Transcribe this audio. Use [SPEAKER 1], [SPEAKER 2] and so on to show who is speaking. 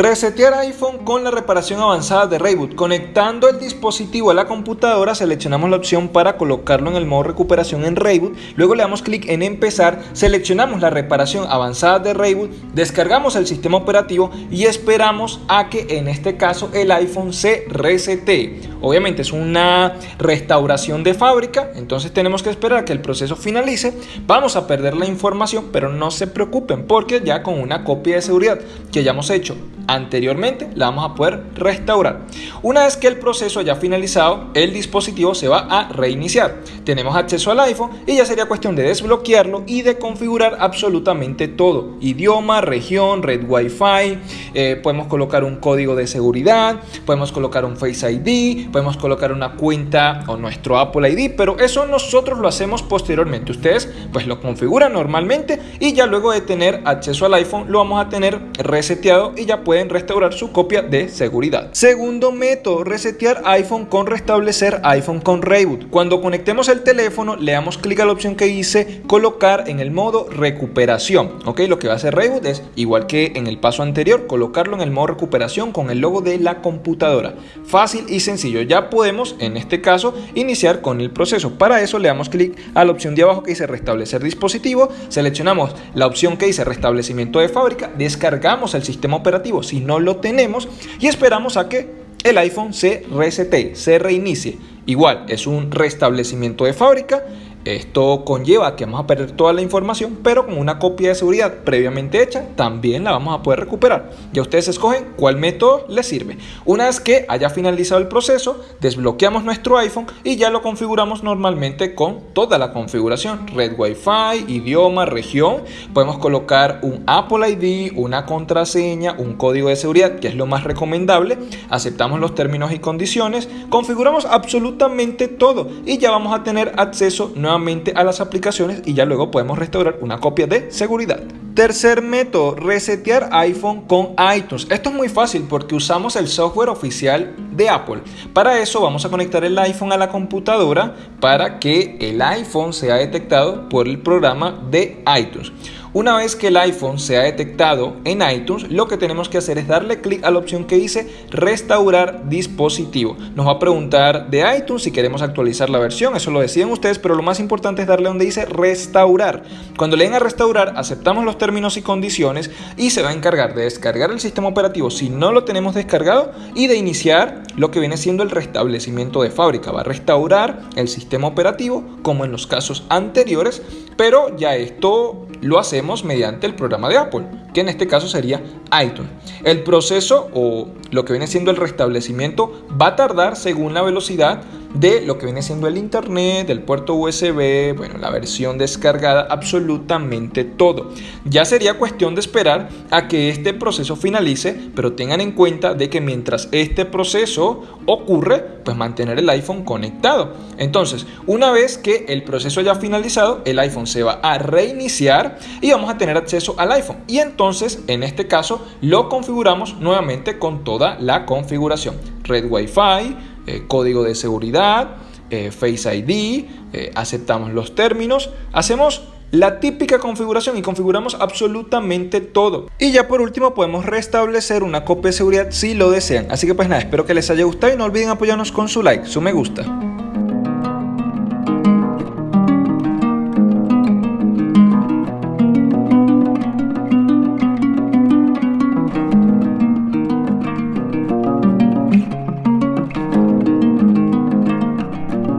[SPEAKER 1] Resetear iPhone con la reparación avanzada de Rayboot. Conectando el dispositivo a la computadora, seleccionamos la opción para colocarlo en el modo recuperación en Rayboot. Luego le damos clic en empezar, seleccionamos la reparación avanzada de Rayboot, descargamos el sistema operativo y esperamos a que en este caso el iPhone se resete. Obviamente es una restauración de fábrica, entonces tenemos que esperar a que el proceso finalice. Vamos a perder la información, pero no se preocupen porque ya con una copia de seguridad que hayamos hecho anteriormente la vamos a poder restaurar. Una vez que el proceso haya finalizado, el dispositivo se va a reiniciar. Tenemos acceso al iPhone y ya sería cuestión de desbloquearlo y de configurar absolutamente todo. Idioma, región, red Wi-Fi, eh, podemos colocar un código de seguridad, podemos colocar un Face ID, podemos colocar una cuenta o nuestro Apple ID, pero eso nosotros lo hacemos posteriormente. Ustedes pues lo configuran normalmente y ya luego de tener acceso al iPhone lo vamos a tener reseteado y ya pueden restaurar su copia de seguridad. Segundo método, resetear iPhone con restablecer iPhone con Reboot. Cuando conectemos el teléfono, le damos clic a la opción que dice colocar en el modo recuperación. Ok, lo que va a hacer Reboot es igual que en el paso anterior, colocarlo en el modo recuperación con el logo de la computadora. Fácil y sencillo. Ya podemos, en este caso, iniciar con el proceso. Para eso le damos clic a la opción de abajo que dice restablecer dispositivo, seleccionamos la opción que dice restablecimiento de fábrica, descargamos el sistema operativo si no lo tenemos y esperamos a que el iPhone se resete, se reinicie. Igual, es un restablecimiento de fábrica esto conlleva que vamos a perder toda la información, pero con una copia de seguridad previamente hecha también la vamos a poder recuperar. Ya ustedes escogen cuál método les sirve. Una vez que haya finalizado el proceso, desbloqueamos nuestro iPhone y ya lo configuramos normalmente con toda la configuración. Red Wi-Fi, idioma, región. Podemos colocar un Apple ID, una contraseña, un código de seguridad, que es lo más recomendable. Aceptamos los términos y condiciones. Configuramos absolutamente todo y ya vamos a tener acceso nuevamente a las aplicaciones y ya luego podemos restaurar una copia de seguridad. Tercer método, resetear iPhone con iTunes. Esto es muy fácil porque usamos el software oficial de Apple. Para eso vamos a conectar el iPhone a la computadora para que el iPhone sea detectado por el programa de iTunes. Una vez que el iPhone se ha detectado en iTunes, lo que tenemos que hacer es darle clic a la opción que dice restaurar dispositivo. Nos va a preguntar de iTunes si queremos actualizar la versión, eso lo deciden ustedes, pero lo más importante es darle donde dice restaurar. Cuando le den a restaurar, aceptamos los términos y condiciones y se va a encargar de descargar el sistema operativo si no lo tenemos descargado y de iniciar lo que viene siendo el restablecimiento de fábrica. Va a restaurar el sistema operativo como en los casos anteriores, pero ya esto lo hacemos mediante el programa de Apple, que en este caso sería iTunes. El proceso o lo que viene siendo el restablecimiento va a tardar según la velocidad de lo que viene siendo el internet, del puerto USB, bueno, la versión descargada, absolutamente todo. Ya sería cuestión de esperar a que este proceso finalice, pero tengan en cuenta de que mientras este proceso ocurre, pues mantener el iPhone conectado. Entonces, una vez que el proceso haya finalizado, el iPhone se va a reiniciar y vamos a tener acceso al iPhone. Y entonces, en este caso, lo configuramos nuevamente con toda la configuración. Red Wi-Fi, eh, código de seguridad, eh, Face ID, eh, aceptamos los términos, hacemos la típica configuración y configuramos absolutamente todo. Y ya por último podemos restablecer una copia de seguridad si lo desean. Así que pues nada, espero que les haya gustado y no olviden apoyarnos con su like, su me gusta.